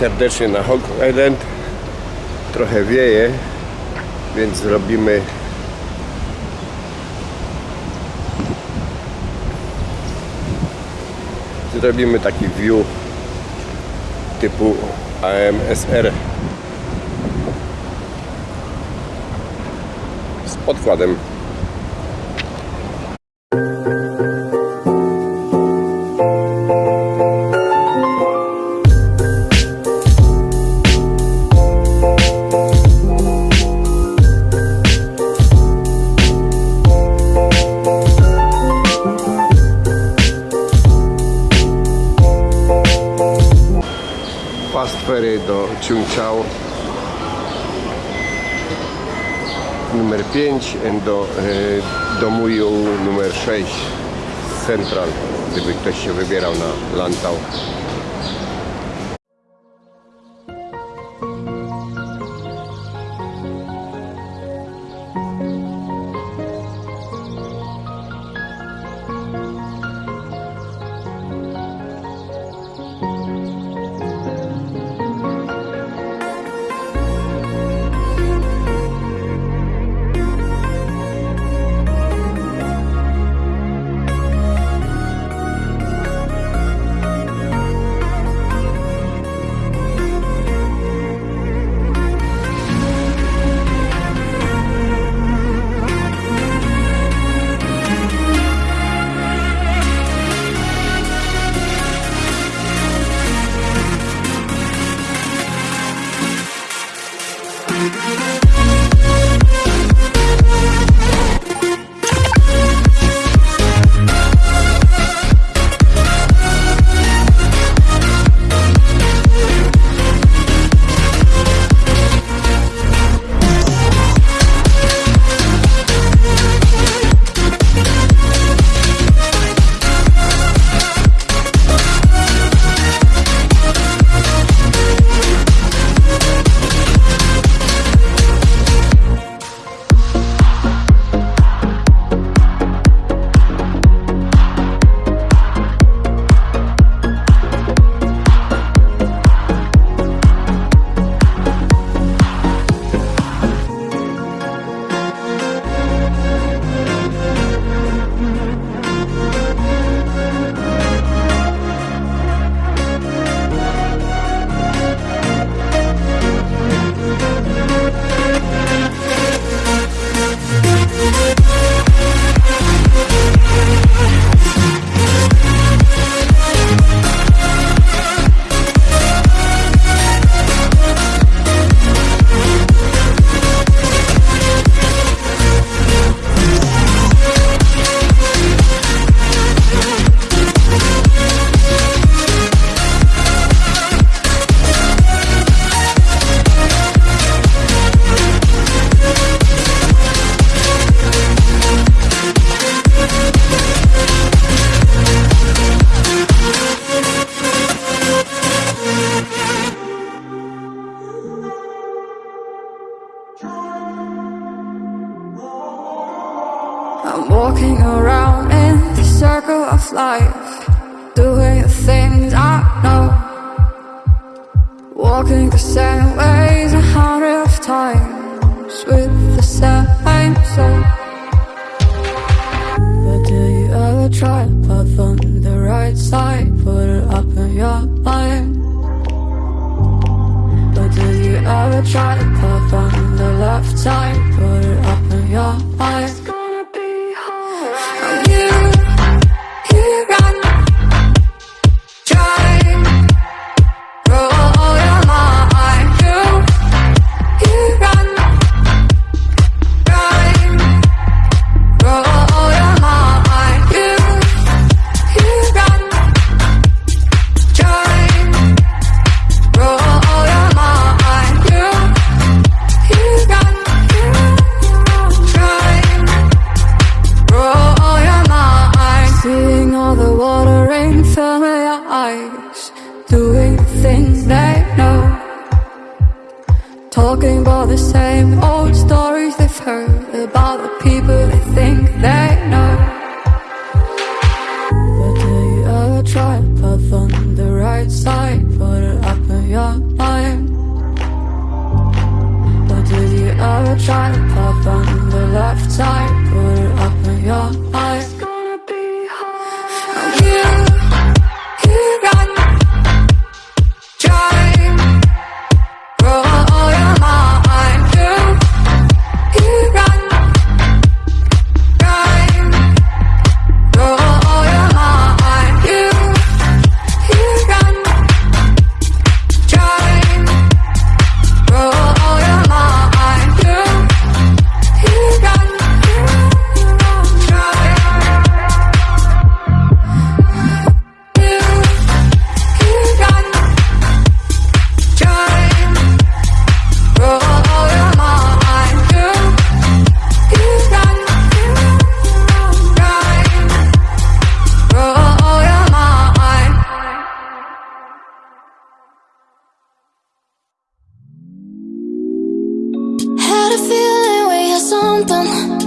serdecznie na Hog Island. Trochę wieje, więc zrobimy zrobimy taki view typu AMSR z podkładem ciunciał numer 5 do, e, do muju numer 6 Central gdyby ktoś się wybierał na Lantau. Had a feeling we had something.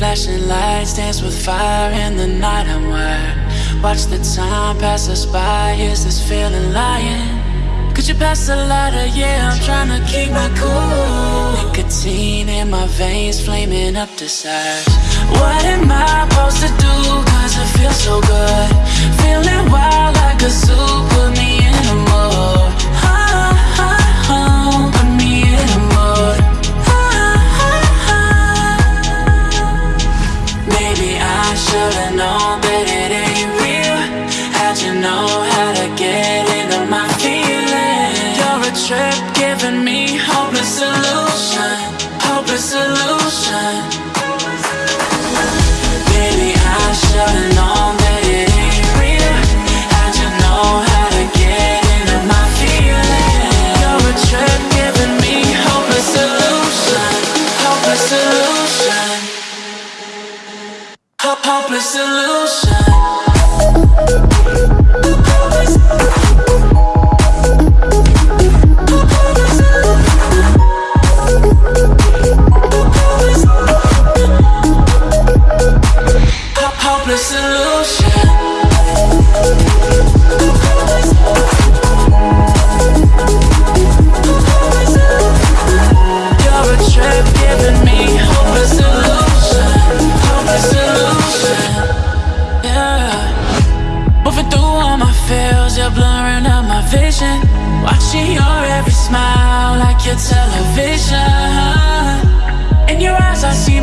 Flashing lights dance with fire in the night I'm wired. Watch the time pass us by. Is this feeling lying? Could you pass the lighter? Yeah, I'm trying to keep my cool. Nicotine in my veins, flaming up desires. What am I supposed to do? Cause it feels so good. Feeling wild like a zoo, me should've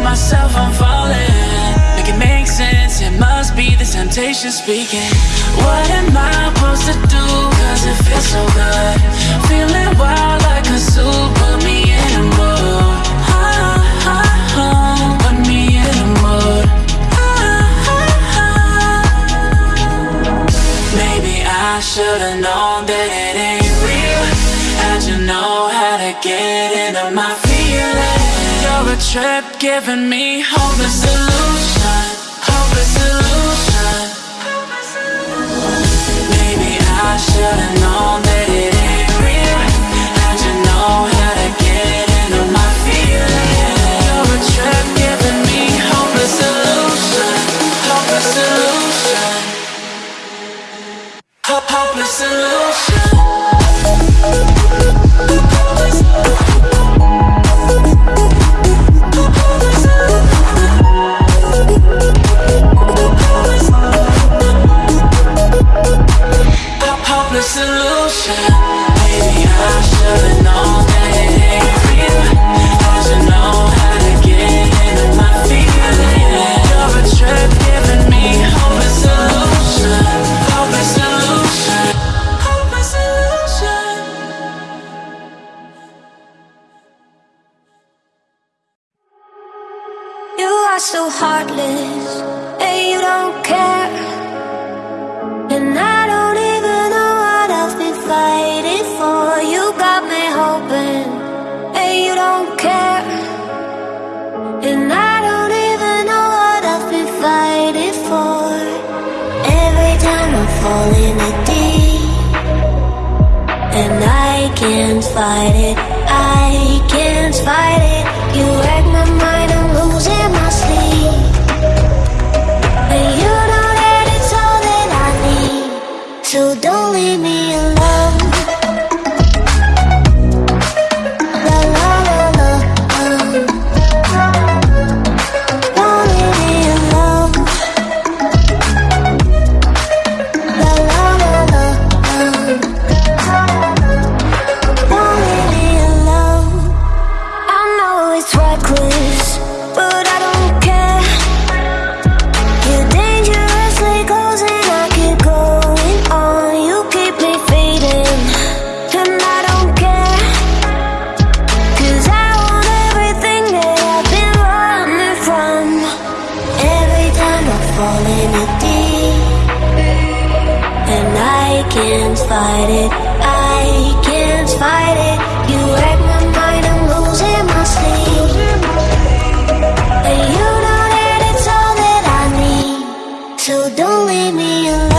myself, I'm falling. Make it make sense, it must be the temptation speaking. What am I supposed to do? Cause it feels so good. Feeling wild like a zoo, put me in a mood. Put me in a mood. Maybe I should've known that it ain't real. How'd you know how to get into my trip giving me hopeless solution, hopeless solution. Maybe I should've known that it ain't real. How'd you know how to get into my feelings? You're a trip giving me hopeless solution, hopeless. Hope hopeless solution. Can't fight it, I can't fight it. Can't fight it, I can't fight it. You wreck my mind, I'm losing my sleep. And you know that it's all that I need. So don't leave me alone.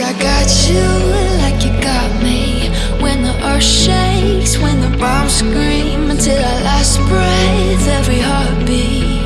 Cause I got you like you got me. When the earth shakes, when the bombs scream, until our last breath, every heartbeat.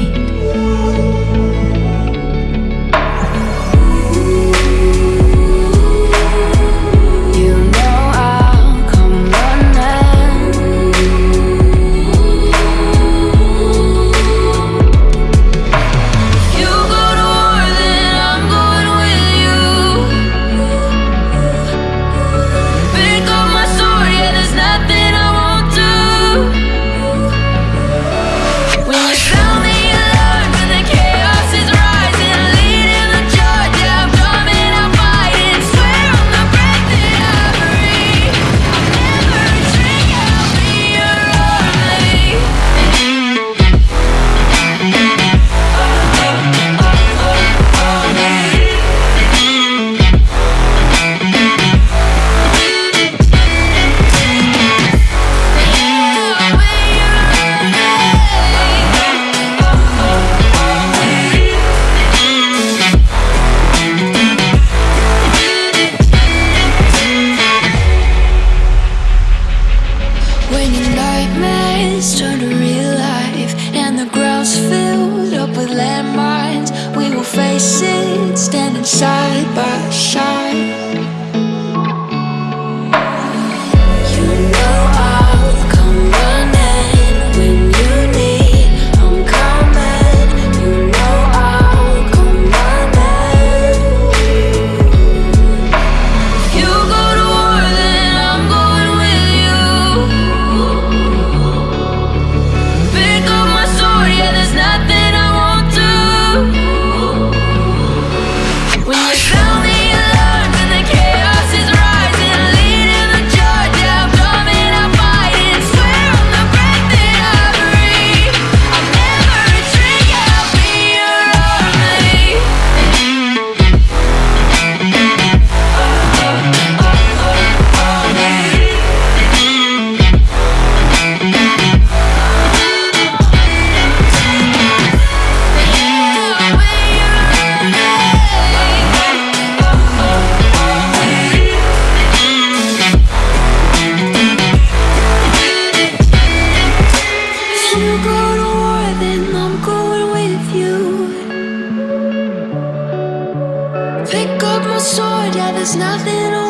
Sword, yeah, there's nothing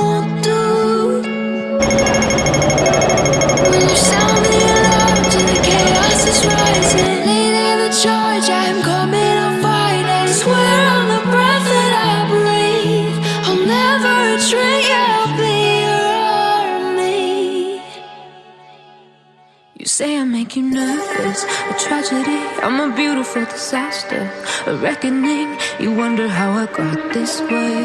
I'm a beautiful disaster, a reckoning. You wonder how I got this way.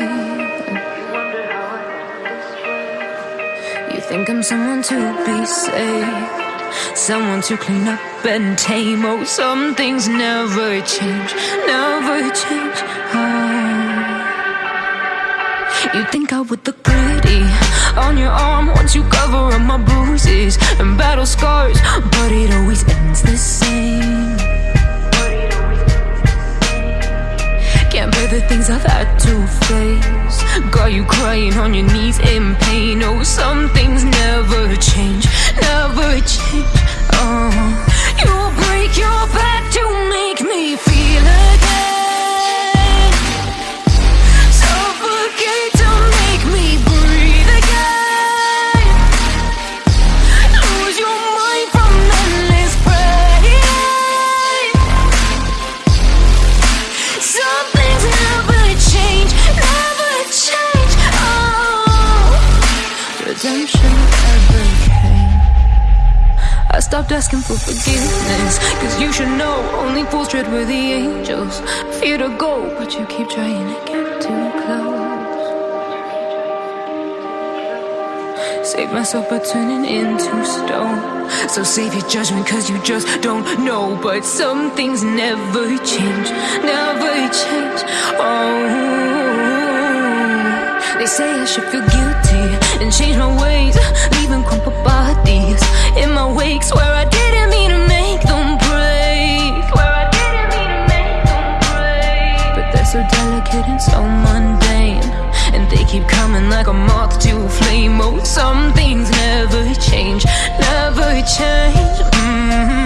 You think I'm someone to be saved, someone to clean up and tame. Oh, some things never change, never change. Oh. You think I would look pretty on your arm once you cover up my bruises and battle scars, crying on your knees in pain. Oh, some things never change, never change. Asking for forgiveness, cause you should know only fools tread where the angels fear to go, but you keep trying to get too close. Save myself by turning into stone. So save your judgment, cause you just don't know. But some things never change, never change. Oh, they say I should feel guilty and change my ways Leaving crumpled bodies in my wake. Where I didn't mean to make them break Where I didn't mean to make them break But they're so delicate and so mundane And they keep coming like a moth to a flame Oh, some things never change, never change mm -hmm.